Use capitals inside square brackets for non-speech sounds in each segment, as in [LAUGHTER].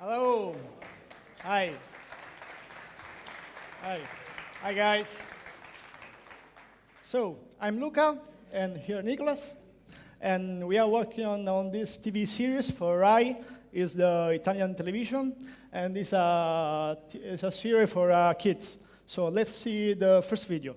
Hello. Hi. Hi. Hi, guys. So, I'm Luca, and here Nicolas, and we are working on, on this TV series for RAI, is the Italian television, and it's a, it's a series for uh, kids. So let's see the first video.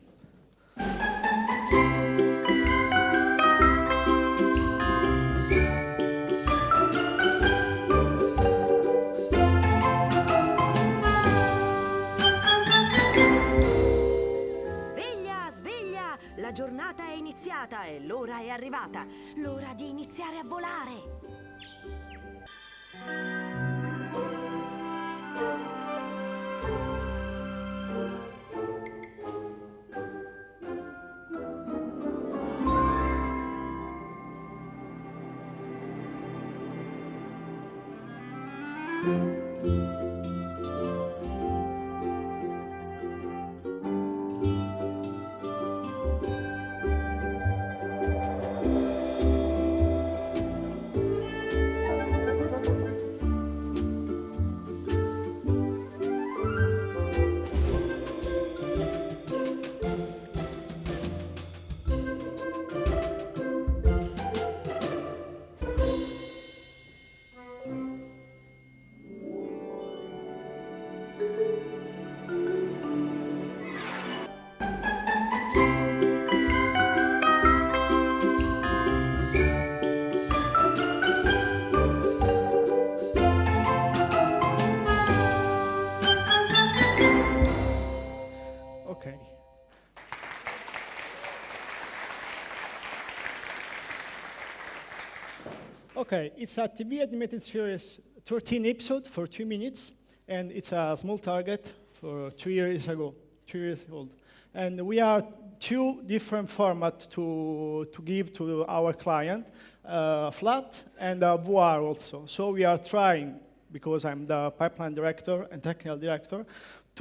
Giornata è iniziata e l'ora è arrivata. L'ora di iniziare a volare. Okay, it's a TV animated series, 13 episodes for two minutes, and it's a small target for two years ago, two years old. And we are two different formats to, to give to our client, uh, flat and a voir also. So we are trying, because I'm the pipeline director and technical director,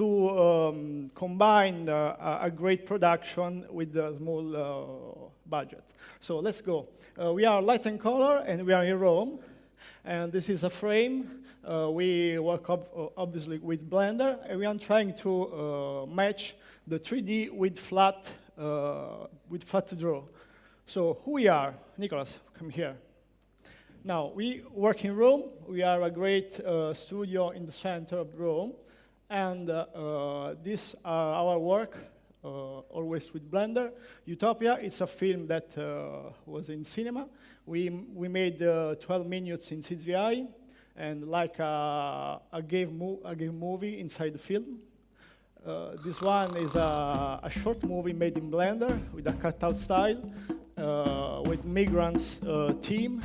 to um, combine uh, a great production with a small uh, budget. So let's go. Uh, we are light and color, and we are in Rome. And this is a frame. Uh, we work uh, obviously with Blender, and we are trying to uh, match the 3D with flat, with flat draw. So who we are? Nicholas, come here. Now, we work in Rome. We are a great studio in the center of Rome. And uh, uh, these are our work, uh, always with Blender. Utopia, it's a film that uh, was in cinema. We, we made uh, 12 minutes in CGI, and like a, a, game, mo a movie inside the film. Uh, this one is a, a short movie made in Blender with a cutout style, uh, with migrants uh, team,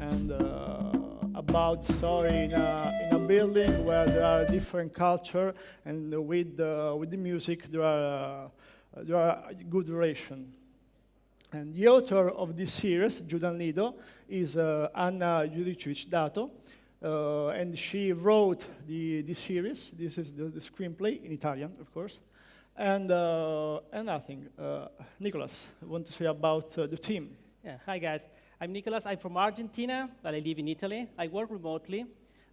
and uh, about story in a building where there are different culture, and with, uh, with the music there are, uh, there are good relation. And the author of this series, Giù dal nido, is uh, Anna Judicic Dato, uh, and she wrote the, this series. This is the, the screenplay in Italian, of course. And, uh, and nothing. Uh, Nicholas, I want to say about uh, the team. Yeah, hi guys. I'm Nicolas. I'm from Argentina, but I live in Italy. I work remotely.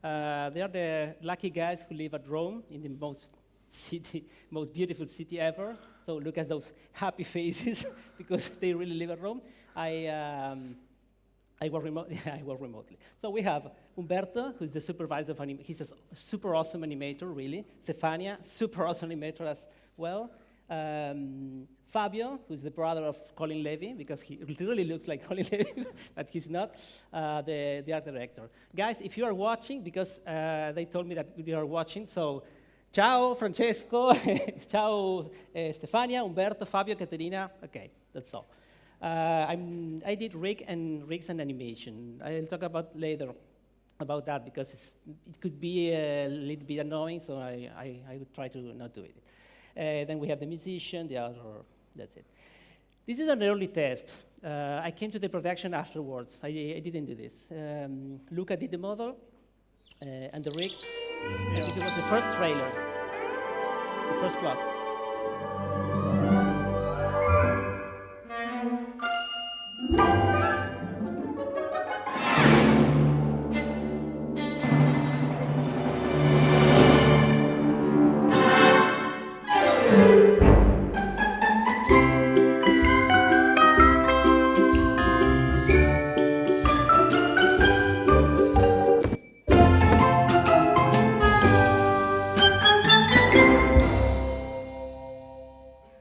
Uh, they are the lucky guys who live at Rome, in the most city, [LAUGHS] most beautiful city ever. So look at those happy faces [LAUGHS] because they really live at Rome. I, um, I work, remote, [LAUGHS] I work remotely. So we have Umberto, who's the supervisor of animation. He's a super awesome animator, really. Stefania, super awesome animator as well. Um, Fabio, who's the brother of Colin Levy, because he [LAUGHS] really looks like [LAUGHS] Colin Levy, but he's not, uh, the, the art director. Guys, if you are watching, because uh, they told me that you are watching, so ciao, Francesco, [LAUGHS] ciao, eh, Stefania, Umberto, Fabio, Caterina. Okay, that's all. Uh, I did rig and rigs and animation. I'll talk about later about that because it could be a little bit annoying, so I, I, I would try to not do it. Uh, then we have the musician, the other, that's it. This is an early test. Uh, I came to the production afterwards. I, I didn't do this. Um, Luca did the model uh, and the rig. And this was the first trailer, the first plot.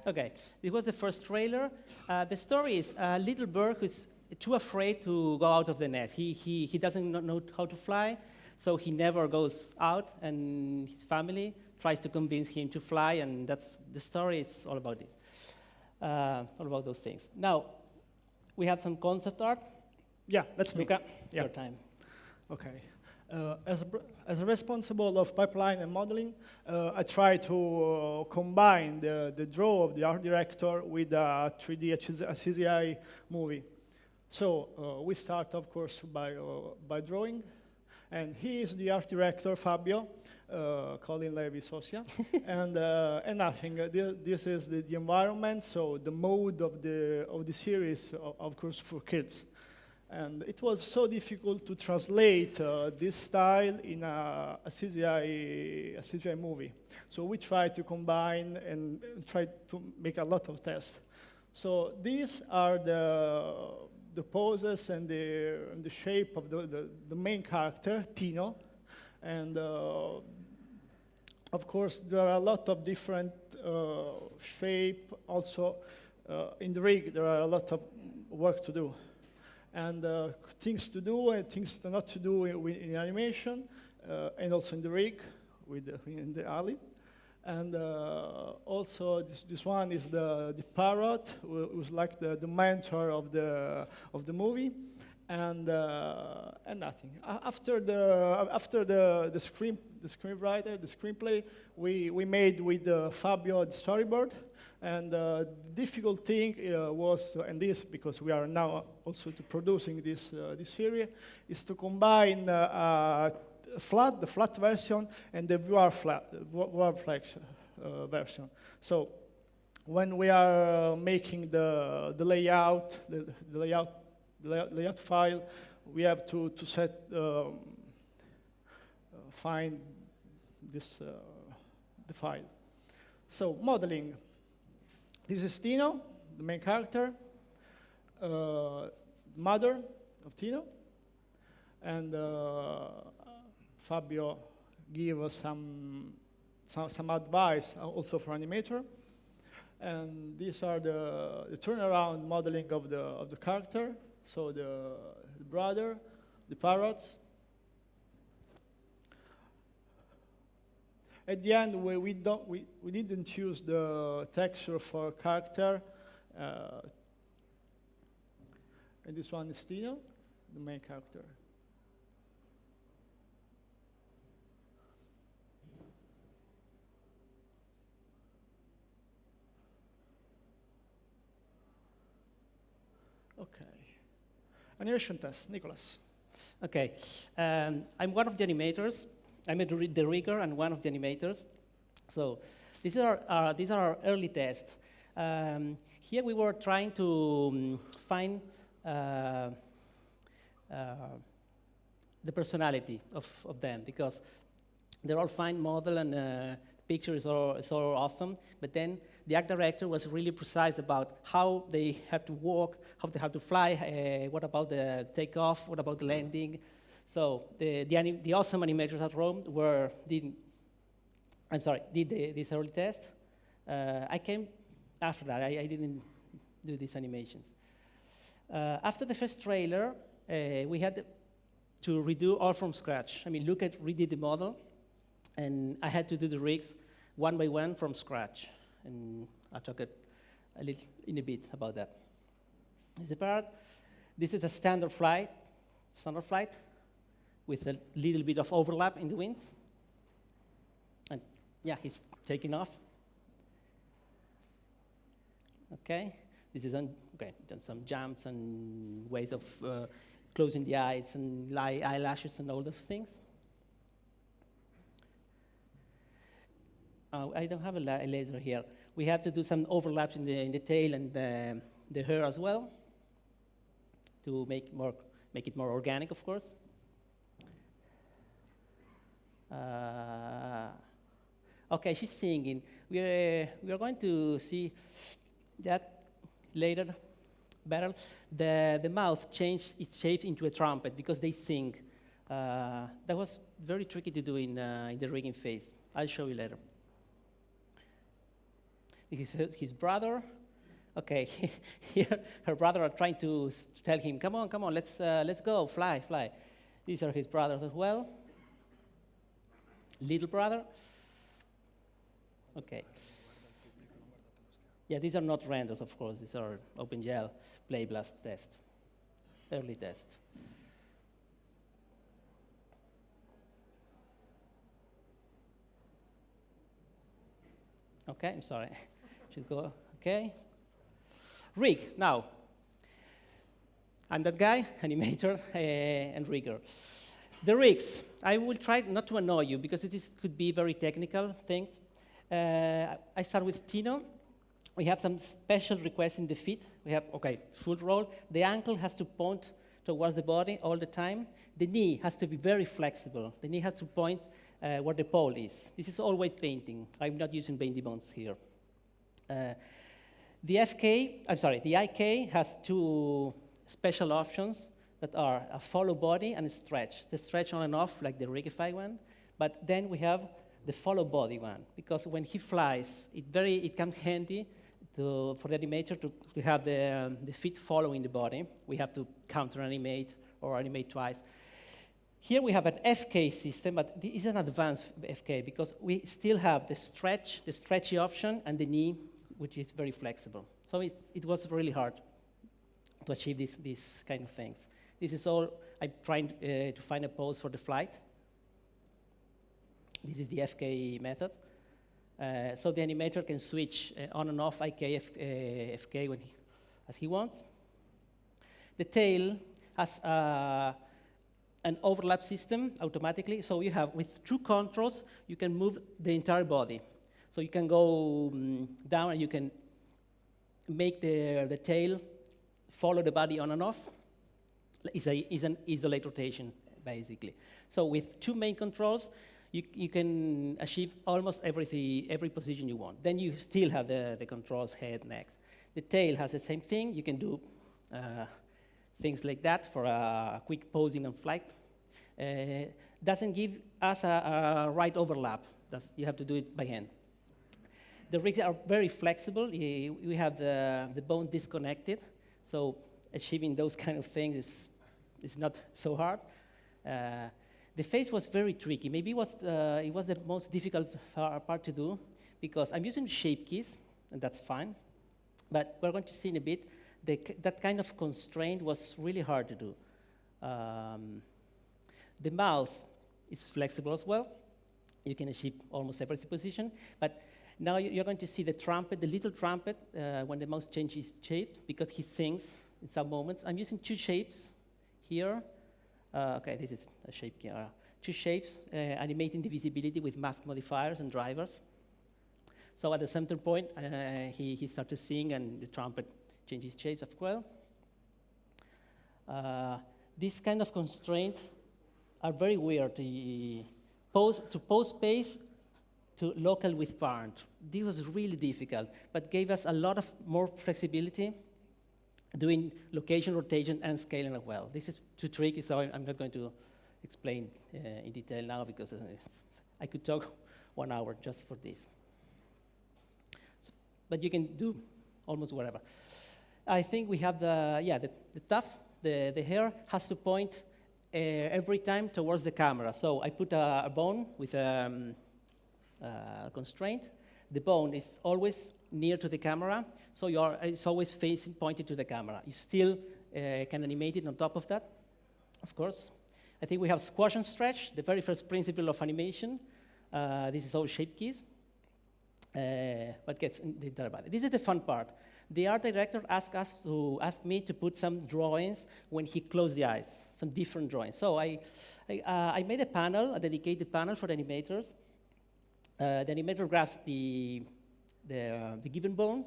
Okay, it was the first trailer. Uh, the story is a little bird who's too afraid to go out of the nest. He, he, he doesn't know how to fly, so he never goes out, and his family tries to convince him to fly, and that's the story. It's all about this, uh, all about those things. Now, we have some concept art. Yeah, me. Luca, Yeah. your time. Okay. Uh, as, a, as responsible of pipeline and modeling, uh, I try to uh, combine the, the draw of the art director with a 3D HZ CGI movie. So uh, we start, of course, by, uh, by drawing. And he is the art director, Fabio, uh, Colin Levy Socia. [LAUGHS] and, uh, and nothing. Uh, thi- this is the, the environment, so the mode of the, of the series, o- of course, for kids. And it was so difficult to translate uh, this style in a, a, CGI, a CGI movie. So we tried to combine and tried to make a lot of tests. So these are the, the poses and the, and the shape of the, the, the main character, Tino. And uh, of course, there are a lot of different uh, shape. Also, uh, in the rig, there are a lot of work to do and uh, things to do and things to not to do in, in animation, uh, and also in the rig, with the, in the alley. And uh, also this, this one is the, the parrot, who who's like the, the mentor of the, of the movie. And, uh, and nothing. After the, after the, the, screen, the screenwriter, the screenplay, we, we made with uh, Fabio the storyboard. And uh, the difficult thing uh, was, and this because we are now also to producing this, uh, this series, is to combine uh, uh, flat, the flat version and the VR flat, VR flex uh, version. So when we are uh, making the, the layout, the, the layout, layout, file, we have to, to set, um, uh, find this, uh, the file. So modeling. This is Tino, the main character, uh, mother of Tino, and uh, Fabio gave us some, some, some advice uh, also for animator. And these are the, the turnaround modeling of the, of the character. So the, the brother, the parrots. At the end, we, we, don't, we, we didn't use the texture for character. Uh, and this one is Tino, the main character. Okay. Animation test, Nicholas. Okay, um, I'm one of the animators. I'm the rigger and one of the animators. So these are, uh, these are our early tests. Um, here we were trying to um, find uh, uh, the personality of, of them because they're all fine model and uh, picture is all, is all awesome, but then the art director was really precise about how they have to walk, how they have to fly, uh, what about the takeoff, what about the landing. So the, the, the awesome animators at Rome were, did, I'm sorry, did the, this early test. Uh, I came after that, I, I didn't do these animations. Uh, after the first trailer, uh, we had to redo all from scratch. I mean, Luca redid the model, and I had to do the rigs one by one from scratch. And I'll talk a, a little in a bit about that. This is part. This is a standard flight, standard flight, with a little bit of overlap in the wings. And yeah, he's taking off. Okay, this is okay, done some jumps and ways of uh, closing the eyes and eyelashes and all those things. Uh, I don't have a, la- a laser here. We have to do some overlaps in the, in the tail and the, the hair as well to make, more, make it more organic, of course. Uh, okay, she's singing. We are, we are going to see that later better. The, the mouth changed its shape into a trumpet because they sing. Uh, that was very tricky to do in, uh, in the rigging phase. I'll show you later. His- brother, Okay, [LAUGHS] here her brother are trying to tell him, come on, come on, let's, uh, let's go, fly, fly. These are his brothers as well. Little brother. Okay. Yeah, these are not renders, of course. These are OpenGL PlayBlast test, early test. Okay, I'm sorry. [LAUGHS] Should go. Okay. Rig, now. I'm that guy, [LAUGHS] animator, uh, [LAUGHS] and rigger. The rigs, I will try not to annoy you because it is, could be very technical things. Uh, I start with Tino. We have some special requests in the feet. We have, okay, full roll. The ankle has to point towards the body all the time. The knee has to be very flexible. The knee has to point uh, where the pole is. This is all weight painting. I'm not using bendy bones here. Uh, the FK, I'm sorry, the IK has two special options that are a follow body and a stretch. The stretch on and off, like the Rigify one, but then we have the follow body one, because when he flies, it, very, it comes handy to, for the animator to, to have the, um, the feet following the body. We have to counter animate or animate twice. Here we have an FK system, but this is an advanced FK because we still have the stretch, the stretchy option, and the knee, which is very flexible. So it, it was really hard to achieve this, these kind of things. This is all, I'm trying uh, to find a pose for the flight. This is the FK method. Uh, so the animator can switch uh, on and off IK, F, uh, FK when he, as he wants. The tail has uh, an overlap system automatically. So you have, with two controls, you can move the entire body. So you can go um, down and you can make the, the tail follow the body on and off. It's, a, it's an isolate rotation, basically. So with two main controls, you, you can achieve almost everything, every position you want. Then you still have the, the controls head, neck. The tail has the same thing. You can do uh, things like that for a quick posing and flight. Uh, doesn't give us a, a right overlap. That's, you have to do it by hand. The rigs are very flexible. We have the, the bone disconnected, so achieving those kind of things is, is not so hard. Uh, the face was very tricky. Maybe it was, uh, it was the most difficult part to do because I'm using shape keys, and that's fine. But we're going to see in a bit the, that kind of constraint was really hard to do. Um, the mouth is flexible as well. You can achieve almost every position. But now you're going to see the trumpet, the little trumpet, uh, when the mouse changes shape, because he sings in some moments. I'm using two shapes here. Uh, okay, this is a shape two shapes, uh, animating the visibility with mask modifiers and drivers. So at the center point, uh, he, he starts to sing, and the trumpet changes shapes as well. Uh, this kind of constraints are very weird. The pose, to pose space to local with parent. This was really difficult, but gave us a lot of more flexibility doing location rotation and scaling as well. This is too tricky, so I'm not going to explain uh, in detail now because uh, I could talk [LAUGHS] one hour just for this. So, but you can do almost whatever. I think we have the, yeah, the, the tuft, the, the hair has to point uh, every time towards the camera. So I put a, a bone with a um, constraint. The bone is always near to the camera, so you're, it's always facing, pointed to the camera. You still uh, can animate it on top of that, of course. I think we have squash and stretch, the very first principle of animation. Uh, this is all shape keys. Uh, what gets entire body. This is the fun part. The art director asked us to ask me to put some drawings when he closed the eyes, some different drawings. So I, I, uh, I made a panel, a dedicated panel for the animators. Uh, the animator grabs the, the, the given bone,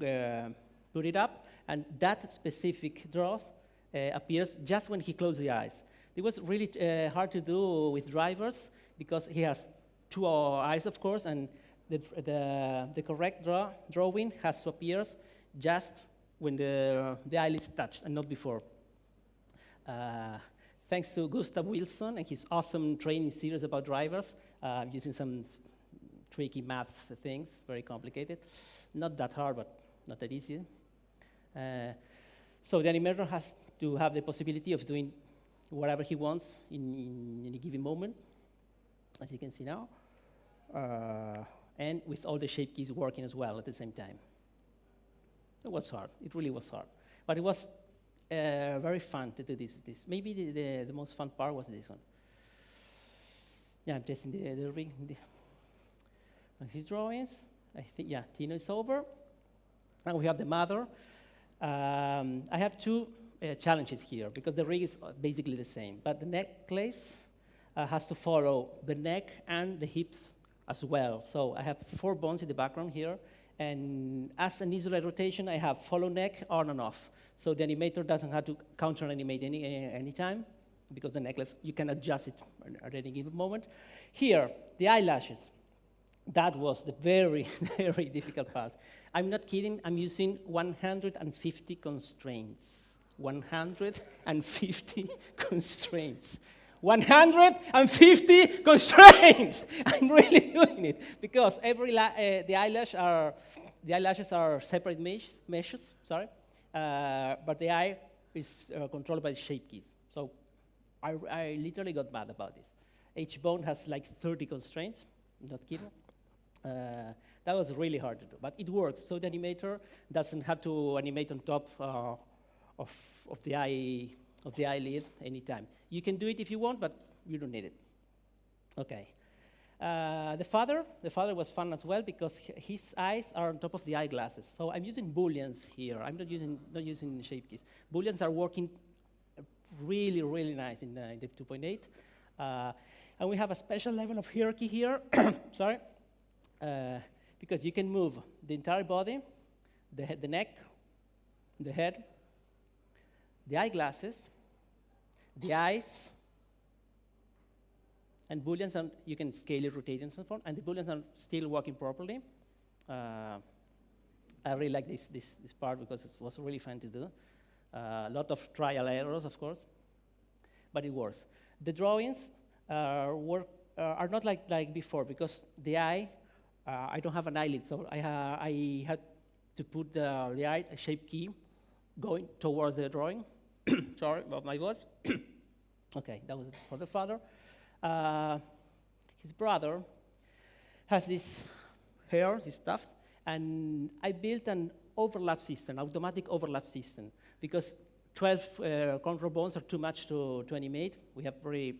uh, put it up, and that specific draw uh, appears just when he closes the eyes. It was really hard to do with drivers because he has two eyes, of course, and the, the, the correct draw, drawing has to appear just when the, the eyelids touch and not before. Uh, thanks to Gustav Wilson and his awesome training series about drivers, uh, using some tricky math things, very complicated. Not that hard, but not that easy. Uh, so the animator has to have the possibility of doing whatever he wants in, in any given moment, as you can see now, uh, and with all the shape keys working as well at the same time. It was hard. It really was hard. But it was uh, very fun to do this. this. Maybe the, the, the, most fun part was this one. Yeah, I'm testing the, the rig. The his drawings. I think, yeah, Tino is over. And we have the mother. Um, I have two uh, challenges here because the rig is basically the same, but the necklace uh, has to follow the neck and the hips as well. So I have four bones in the background here, and as an isolate rotation, I have follow neck on and off. So the animator doesn't have to counter animate any, any time because the necklace, you can adjust it at any given moment. Here, the eyelashes. That was the very, [LAUGHS] very difficult part. I'm not kidding, I'm using 150 constraints. 150 [LAUGHS] constraints. 150 constraints. [LAUGHS] I'm really doing it because every uh, the eyelash are the eyelashes are separate mesh, meshes. Sorry, uh, but the eye is uh, controlled by the shape keys. So I, I literally got mad about this. Each bone has like 30 constraints. not kidding. Uh, that was really hard to do, but it works. So the animator doesn't have to animate on top uh, of, of, the eye, of the eyelid anytime. You can do it if you want, but you don't need it. Okay. Uh, the father, the father was fun as well because his eyes are on top of the eyeglasses. So I'm using booleans here. I'm not using not using shape keys. Booleans are working really really nice in, the 2.8, uh, and we have a special level of hierarchy here. [COUGHS] Sorry, uh, because you can move the entire body, the, head, the neck, the head, the eyeglasses, the eyes, and booleans, are, you can scale it, rotate, and so on, and the booleans are still working properly. Uh, I really like this, this, this part because it was really fun to do. Uh, a lot of trial errors, of course, but it works. The drawings uh, work, uh, are not like, like before because the eye uh, I don't have an eyelid, so I, ha I had to put the, shape key going towards the drawing. [COUGHS] Sorry about my voice. [COUGHS] okay, that was for the father. Uh, his brother has this hair, this stuff, and I built an overlap system, automatic overlap system, because 12 uh, control bones are too much to, to animate. We have very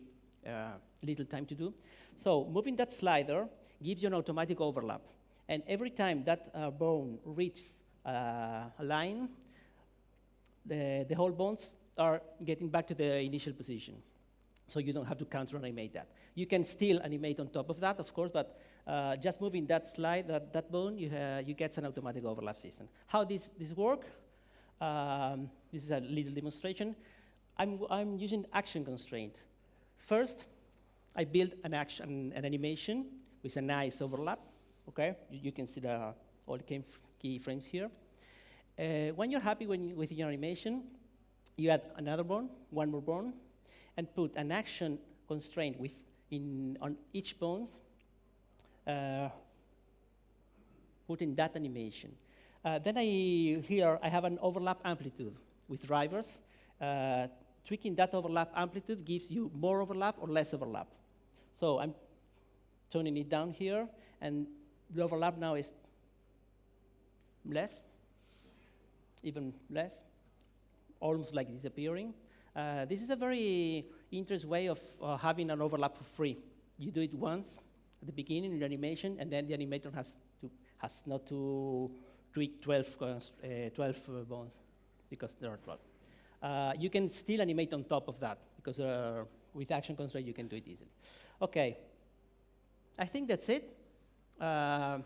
uh, little time to do. So moving that slider, gives you an automatic overlap. And every time that uh, bone reaches uh, a line, the, the whole bones are getting back to the initial position. So you don't have to counter animate that. You can still animate on top of that, of course, but uh, just moving that slide, that, that bone, you, uh, you get an automatic overlap system. How this, this work? Um, this is a little demonstration. I'm, I'm using action constraint. First, I build an action, an animation with a nice overlap. Okay, you, you can see the all keyframes here. Uh, when you're happy when you, with your animation, you add another bone, one more bone, and put an action constraint with in on each bones. Uh, put in that animation. Uh, then I here I have an overlap amplitude with drivers. Uh, tweaking that overlap amplitude gives you more overlap or less overlap. So I'm turning it down here, and the overlap now is less, even less, almost like disappearing. Uh, this is a very interesting way of uh, having an overlap for free. You do it once at the beginning in the animation, and then the animator has, to, has not to tweak 12, uh, 12 uh, bones because there are 12. Uh, you can still animate on top of that because uh, with action constraint you can do it easily. Okay, I think that's it. Uh,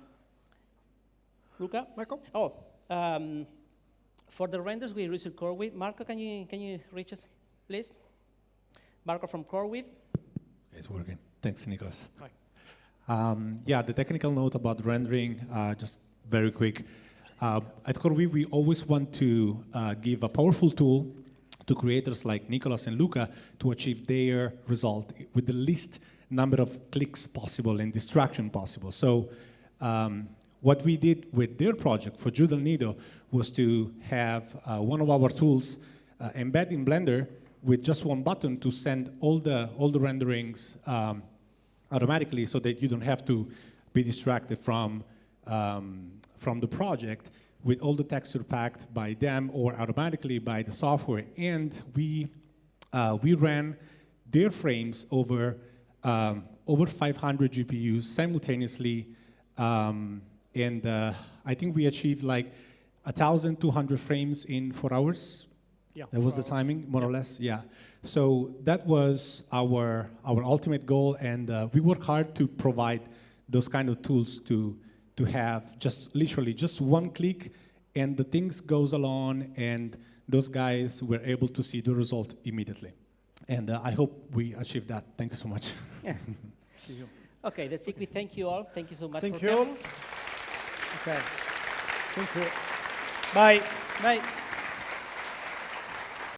Luca? Marco? Oh, um, for the renders we use CoreWeave. Marco, can you, can you reach us, please? Marco from CoreWeave. It's working. Thanks, Nicholas. Um, yeah, the technical note about rendering, uh, just very quick. Uh, at CoreWeave, we always want to uh, give a powerful tool to creators like Nicholas and Luca to achieve their result with the least number of clicks possible and distraction possible. So um, what we did with their project for Giù dal nido was to have uh, one of our tools uh, embed in Blender with just one button to send all the, all the renderings um, automatically so that you don't have to be distracted from, um, from the project with all the texture packed by them or automatically by the software. And we, uh, we ran their frames over, um, over 500 GPUs simultaneously. Um, and uh, I think we achieved like 1,200 frames in four hours. Yeah, That was the hours. timing, more or less, yeah. So that was our, our ultimate goal, and uh, we work hard to provide those kind of tools to, to have just literally just one click, and the things goes along, and those guys were able to see the result immediately. And uh, I hope we achieved that. Thank you so much. [LAUGHS] Okay, that's it. We thank you all. Thank you so much Thank for you. coming. Okay. Thank you. Bye. Bye.